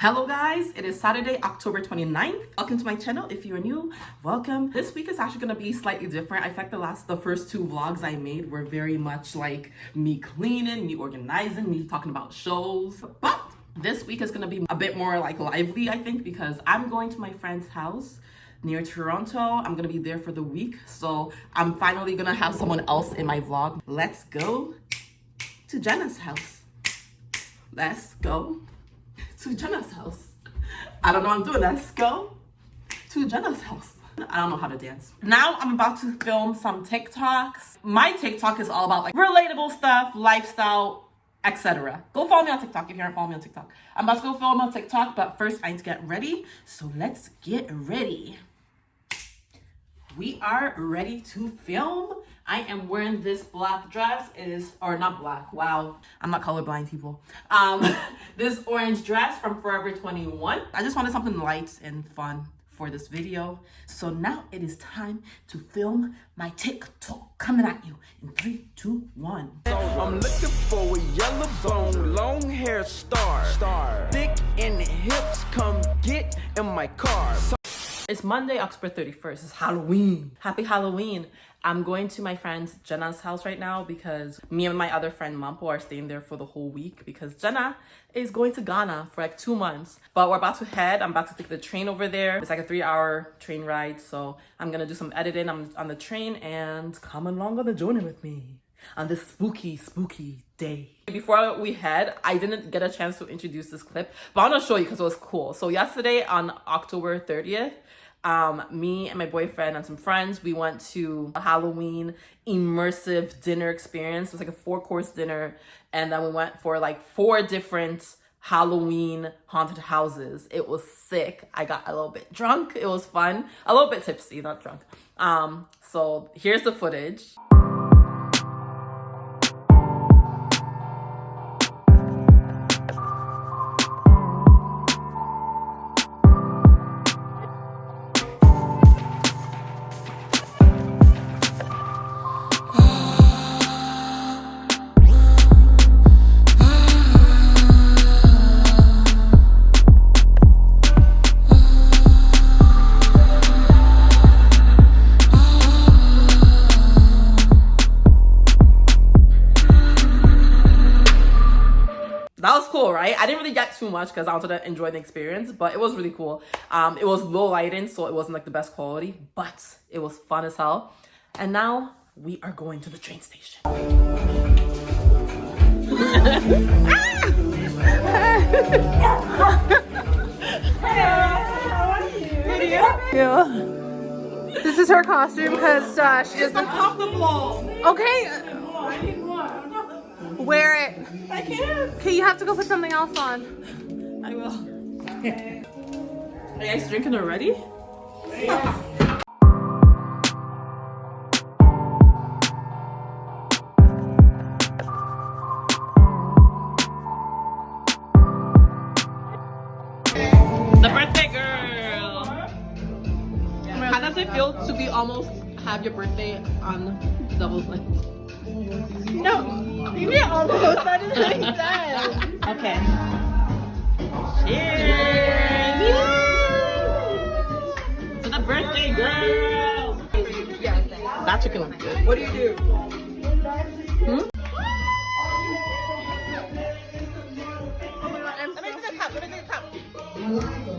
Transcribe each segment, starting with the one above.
Hello guys, it is Saturday, October 29th. Welcome to my channel. If you're new, welcome. This week is actually gonna be slightly different. I think the last, the first two vlogs I made were very much like me cleaning, me organizing, me talking about shows. But this week is gonna be a bit more like lively, I think, because I'm going to my friend's house near Toronto. I'm gonna be there for the week. So I'm finally gonna have someone else in my vlog. Let's go to Jenna's house. Let's go to Jenna's house. I don't know what I'm doing. Let's go to Jenna's house. I don't know how to dance. Now I'm about to film some TikToks. My TikTok is all about like relatable stuff, lifestyle, etc. Go follow me on TikTok if you aren't following me on TikTok. I'm about to go film on TikTok, but first I need to get ready. So let's get ready. We are ready to film. I am wearing this black dress. It is, or not black, wow. I'm not colorblind, people. Um, this orange dress from Forever 21. I just wanted something light and fun for this video. So now it is time to film my TikTok coming at you in three, two, one. I'm looking for a yellow bone, long hair star, star, thick in the hips, come get in my car. It's Monday, October 31st. It's Halloween. Happy Halloween. I'm going to my friend Jenna's house right now because me and my other friend Mampo are staying there for the whole week because Jenna is going to Ghana for like two months. But we're about to head. I'm about to take the train over there. It's like a three hour train ride. So I'm going to do some editing on, on the train and come along on the journey with me on this spooky, spooky day. Before we head, I didn't get a chance to introduce this clip, but I'm gonna show you because it was cool. So yesterday on October 30th, um, me and my boyfriend and some friends, we went to a Halloween immersive dinner experience. It was like a four course dinner. And then we went for like four different Halloween haunted houses. It was sick. I got a little bit drunk. It was fun. A little bit tipsy, not drunk. Um, so here's the footage. Too much because i wanted to enjoy the experience but it was really cool um it was low lighting so it wasn't like the best quality but it was fun as hell and now we are going to the train station Yeah. This is her costume because uh, she doesn't. uncomfortable Okay, wear it. i can't Okay, you have to go put something else on. Are you guys drinking already The birthday girl. How does it feel to be almost have your birthday on double length? No, you did almost. That doesn't make sense. Okay. Cheers! That chicken looks good. What do you do? Hmm?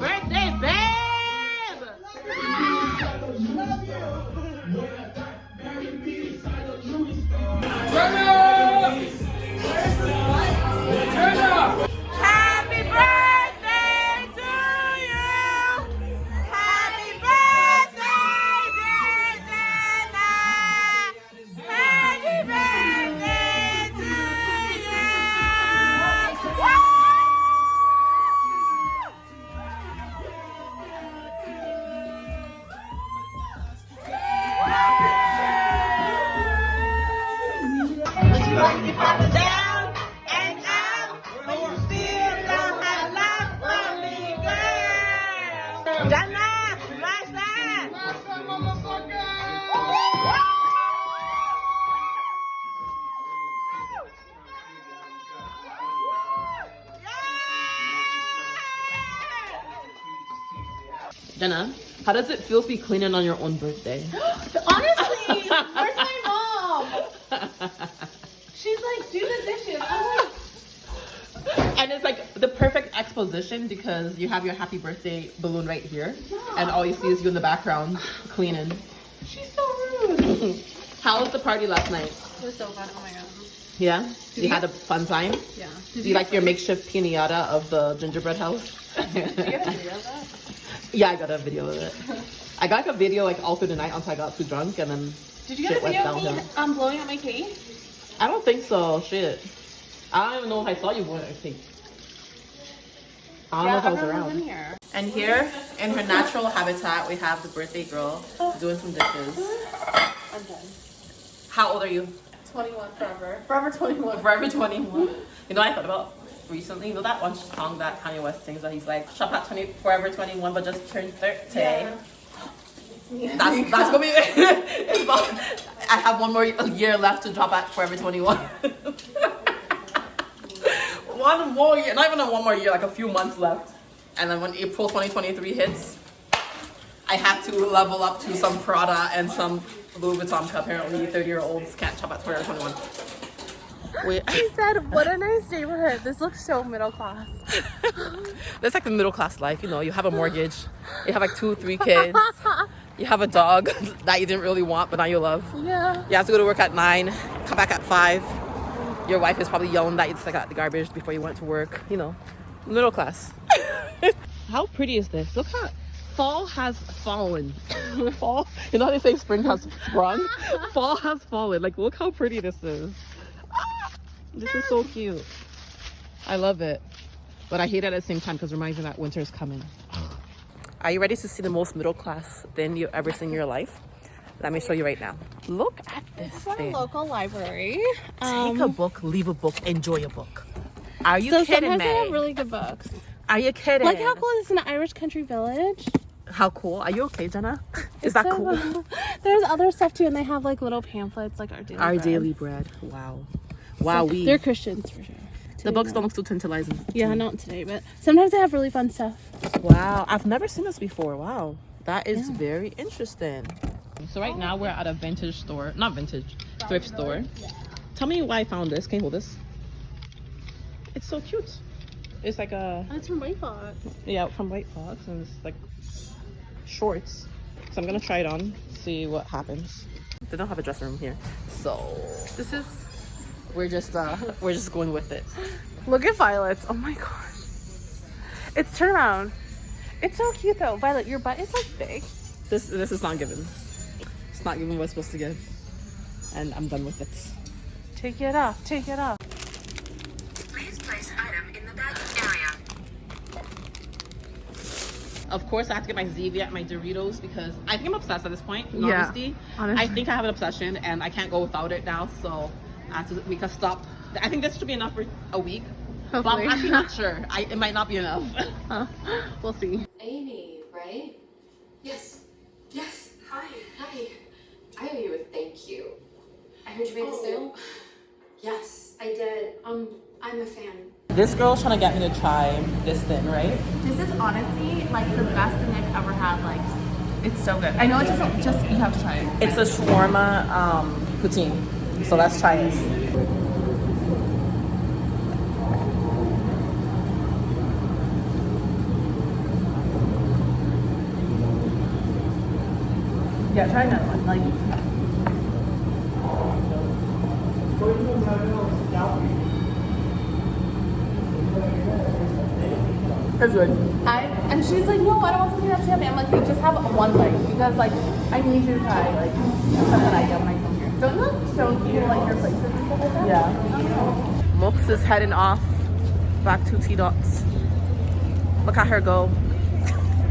Birthday babe! Happy Down and out, but you still don't have for me, girl. Jenna, smash that! Jenna, how does it feel to be cleaning on your own birthday? Honestly, where's my mom? Do the dishes. And it's like the perfect exposition because you have your happy birthday balloon right here, and all you see is you in the background cleaning. she's so rude. How was the party last night? It was so fun. Oh my god. Yeah, Did you you had a fun time. Yeah. Do you like your makeshift pinata of the gingerbread house? Did you get a video of that? yeah, I got a video of it. I got like a video like all through the night until I got too drunk, and then Did you get Shit a video of me um, blowing out my cake? I don't think so. Shit, I don't even know if I saw you wearing a cake. I don't know if I was around. in here. And here, in her natural habitat, we have the birthday girl doing some dishes. I'm done. How old are you? 21 forever. Forever 21. Forever 21. You know what I thought about recently? You know that one song that Kanye West sings that he's like, shop at 20, forever 21, but just turned 30. Yeah. That's, that's gonna be it's about, I have one more year left to drop at Forever 21. one more year, not even a one more year, like a few months left. And then when April 2023 hits, I have to level up to some Prada and some Louis Vuitton. Apparently, 30 year olds can't shop at Forever 21. Wait, He said, what a nice neighborhood. This looks so middle class. that's like the middle class life, you know. You have a mortgage, you have like two, three kids, you have a dog that you didn't really want, but now you love. yeah. You have to go to work at nine, come back at five. Your wife is probably yelling that you took out the garbage before you went to work. You know, middle class. how pretty is this? Look how fall has fallen. fall. You know how they say spring has sprung? fall has fallen. Like, look how pretty this is. This is so cute. I love it. But I hate it at the same time because it reminds me that winter is coming. Are you ready to see the most middle class thing you've ever seen in your life? Let me show you right now. Look at this This is our thing. local library. Take a um, book, leave a book, enjoy a book. Are you so kidding sometimes me? they have really good books. Are you kidding? Like how cool is this in an Irish country village? How cool? Are you okay, Jenna? Is that So, cool? There's other stuff too, and they have like little pamphlets, like our daily. Our bread. daily bread. Wow. Wow, we. They're Christians for sure. the books don't look too tantalizing. Yeah, mm. not today, but sometimes they have really fun stuff. Wow, I've never seen this before. Wow, that is very interesting. So right now we're at a vintage store, not vintage, thrift store. Tell me why I found this. Can you hold this? It's so cute. It's like a oh, That's from White Fox. yeah from White Fox, and it's like shorts. So I'm gonna try it on, see what happens. They don't have a dressing room here, so this is we're just uh we're just going with it. Look at Violet's. Oh my gosh. It's turn around. It's so cute though. Violet, your butt is like big. This this is not given. It's not given what it's supposed to give, and I'm done with it. Take it off. Take it off. Please place item in the bagging area. Of course, I have to get my Zevia and my Doritos because I think I'm obsessed at this point. In Yeah, honesty, honestly. I think I have an obsession and I can't go without it now. So I have we can stop. I think this should be enough for a week. But I'm actually not sure. I, it might not be enough. we'll see. Amy, right? Yes. Yes. Hi. Hi. I owe you a thank you. I heard you made the sale. Yes, I did. Um, I'm a fan. this girl's trying to get me to try this thing, right? This is honestly like the best thing I've ever had. Like, it's so good. I know it doesn't just you have to try it. It's a shawarma um, poutine. So let's try this. Yeah, try another one. Like, That's good. I and she's like, no, I don't want something that's yummy. I'm like, you just have one leg because like I need you to try like something I get when I come here. Don't you like show people like your Yeah. Mox is heading off back to T Dots. Look at her go.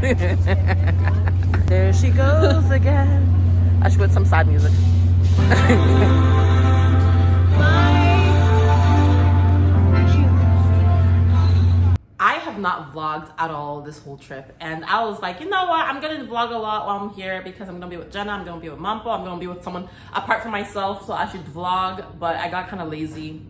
there she goes again. I should put some sad music. not vlogged at all this whole trip. And I was like, you know what? I'm to vlog a lot while I'm here because I'm to be with Jenna. I'm to be with Mampo. I'm to be with someone apart from myself. So I should vlog. But I got kind of lazy.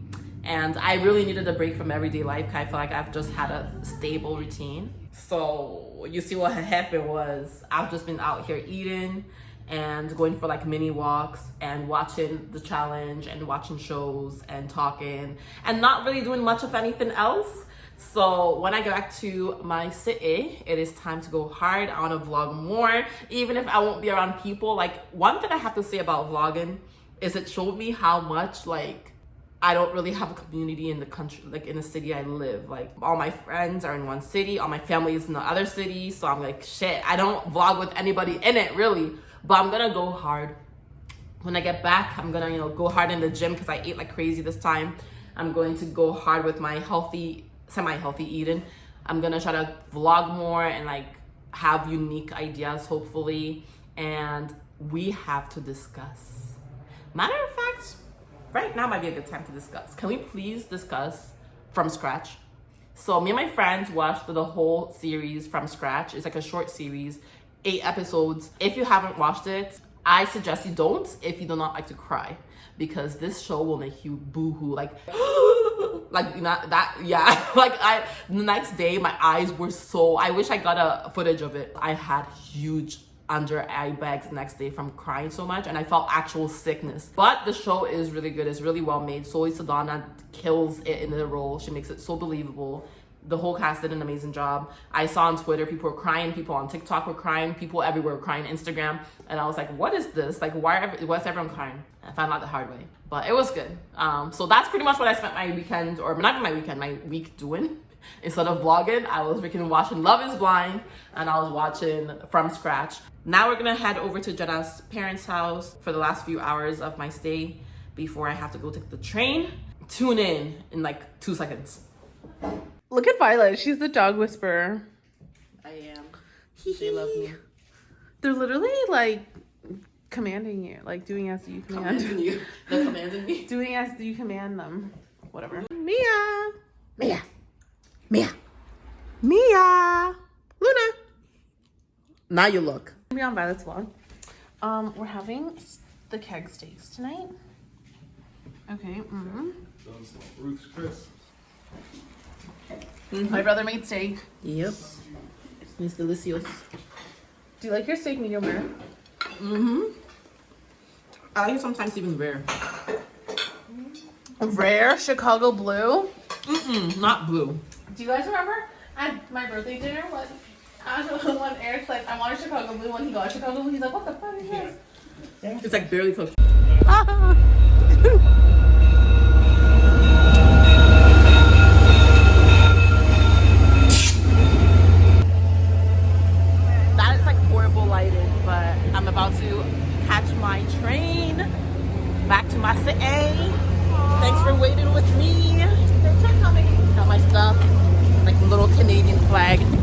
And I really needed a break from everyday life. I feel like I've just had a stable routine. So you see what happened was I've just been out here eating and going for like mini walks and watching the challenge and watching shows and talking and not really doing much of anything else. So when I get back to my city, it is time to go hard. I want to vlog more, even if I won't be around people. Like one thing I have to say about vlogging is it showed me how much like I don't really have a community in the country, like in the city I live. Like all my friends are in one city, all my family is in the other city. So I'm like, shit, I don't vlog with anybody in it really, but I'm gonna go hard. When I get back, I'm gonna, you know, go hard in the gym because I ate like crazy this time. I'm going to go hard with my healthy, semi-healthy eating. I'm gonna try to vlog more and like have unique ideas, hopefully. And we have to discuss. Matter of fact, right now might be a good time to discuss. Can we please discuss from scratch? So me and my friends watched the whole series from scratch. It's like a short series, eight episodes. If you haven't watched it, I suggest you don't if you do not like to cry because this show will make you boo-hoo like like not that yeah like i the next day my eyes were so i wish i got a footage of it i had huge under eye bags the next day from crying so much and I felt actual sickness. But the show is really good. It's really well made. Zoe Saldana kills it in the role. She makes it so believable. The whole cast did an amazing job. I saw on Twitter people were crying, people on TikTok were crying, people everywhere were crying, Instagram, and I was like, what is this? Like, why? Are, what's everyone crying? I found out the hard way, but it was good. Um, so that's pretty much what I spent my weekend, or not my weekend, my week doing instead of vlogging i was freaking watching love is blind and i was watching from scratch now we're gonna head over to jenna's parents house for the last few hours of my stay before i have to go take the train tune in in like two seconds Look at Violet. She's the dog whisperer. i am they love me They're literally like commanding you, like doing as you command. commanding you they're commanding me doing as you command them. Whatever. Mia. mia mia Mia. luna now you look Be on Violet's vlog. Um, we're having the keg steaks tonight. Okay. Mm-hmm. Ruth's Chris. My brother made steak. yep it's delicious Do you like your steak medium rare? mm-hmm i like sometimes even rare Rare Chicago blue. Mm-mm, not blue Do you guys remember at my birthday dinner when when Eric's like, I want a Chicago blue. When he got a Chicago blue, he's like, What the fuck is this? it's like barely cooked that is like horrible lighting, but I'm about to catch my train back to my city. Thanks for waiting with me. Got my stuff, like little Canadian flag.